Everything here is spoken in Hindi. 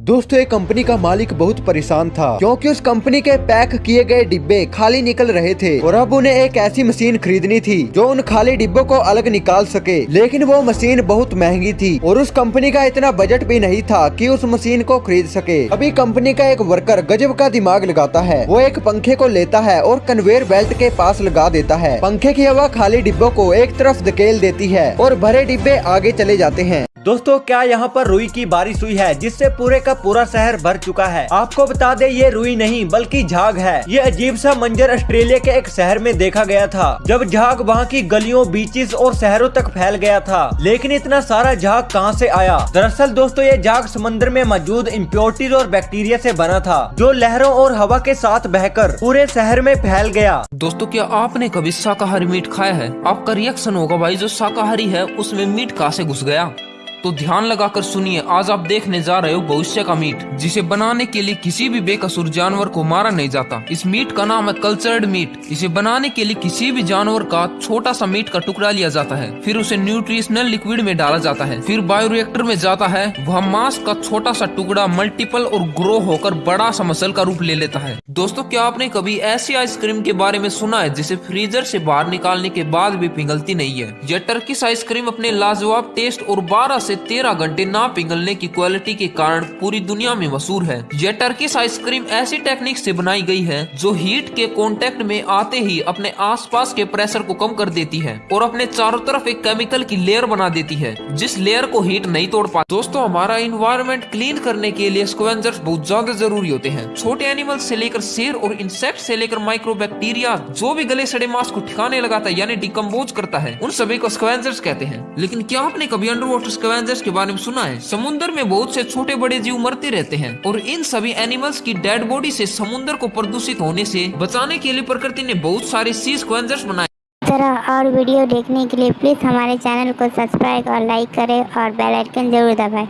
दोस्तों एक कंपनी का मालिक बहुत परेशान था, क्योंकि उस कंपनी के पैक किए गए डिब्बे खाली निकल रहे थे और अब उन्हें एक ऐसी मशीन खरीदनी थी जो उन खाली डिब्बों को अलग निकाल सके। लेकिन वो मशीन बहुत महँगी थी और उस कंपनी का इतना बजट भी नहीं था कि उस मशीन को खरीद सके। अभी कंपनी का एक वर्कर गजब का दिमाग लगाता है। वो एक पंखे को लेता है और कन्वेयर बेल्ट के पास लगा देता है। पंखे की हवा खाली डिब्बों को एक तरफ़ धकेल देती है और भरे डिब्बे आगे चले जाते हैं। दोस्तों, क्या यहाँ पर रुई की बारिश हुई है, जिससे पूरे का पूरा शहर भर चुका है? आपको बता दे, ये रुई नहीं, बल्कि झाग है। ये अजीब सा मंजर ऑस्ट्रेलिया के एक शहर में देखा गया था, जब झाग वहाँ की गलियों, बीचेस और शहरों तक फैल गया था। लेकिन इतना सारा झाग कहाँ से आया? दरअसल दोस्तों, ये झाग समंदर में मौजूद इम्प्योरिटीज और बैक्टीरिया से बना था, जो लहरों और हवा के साथ बहकर पूरे शहर में फैल गया। दोस्तों, क्या आपने कभी शाकाहारी मीट खाया है? आपका रिएक्शन होगा, भाई, जो शाकाहारी है, उसमें मीट कहाँ से घुस गया? तो ध्यान लगाकर सुनिए, आज आप देखने जा रहे हो भविष्य का मीट, जिसे बनाने के लिए किसी भी बेकसूर जानवर को मारा नहीं जाता। इस मीट का नाम है कल्चर्ड मीट। इसे बनाने के लिए किसी भी जानवर का छोटा सा मीट का टुकड़ा लिया जाता है, फिर उसे न्यूट्रिशनल लिक्विड में डाला जाता है, फिर बायोरिएक्टर में जाता है, वह मांस का छोटा सा टुकड़ा मल्टीपल और ग्रो होकर बड़ा सा मसल का रूप ले लेता है। दोस्तों, क्या आपने कभी ऐसी आइसक्रीम के बारे में सुना है जिसे फ्रीजर से बाहर निकालने के बाद भी पिघलती नहीं है? यह टर्किश आइसक्रीम अपने लाजवाब टेस्ट और बारह से तेरह घंटे ना पिघलने की क्वालिटी के कारण पूरी दुनिया में मशहूर है। यह टर्किश आइसक्रीम ऐसी टेक्निक से बनाई गई है, जो हीट के कॉन्टेक्ट में आते ही अपने आसपास के प्रेशर को कम कर देती है और अपने चारों तरफ़ एक केमिकल की लेयर बना देती है, जिस लेयर को हीट नहीं तोड़ पाती। दोस्तों, हमारा इन्वायरमेंट क्लीन करने के लिए स्क्वेंजर्स बहुत ज़्यादा ज़रूरी होते हैं। छोटे एनिमल से लेकर शेर और इंसेक्ट से लेकर माइक्रो बैक्टीरिया जो भी गले सड़े मांस को ठिकाने लगाता है, यानी डिकम्पोज करता है, उन सभी को स्क्वेंजर्स कहते हैं। लेकिन क्या आपने कभी अंडर वाटर स्क्वेंजर्स के बारे में सुना है। समुन्द्र में बहुत से छोटे बड़े जीव मरते रहते हैं और इन सभी एनिमल्स की डेड बॉडी से समुन्द्र को प्रदूषित होने से बचाने के लिए प्रकृति ने बहुत सारे सी स्क्वेंजर्स बनाए। तरह और वीडियो देखने के लिए प्लीज़ हमारे चैनल को सब्सक्राइब और लाइक करें और बेल आइकन ज़रूर दबाएँ।